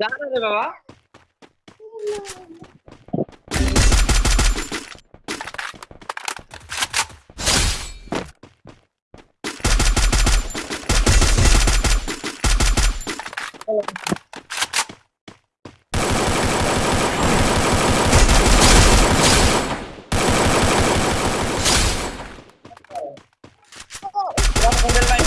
जा रहा है बाबा Vamos a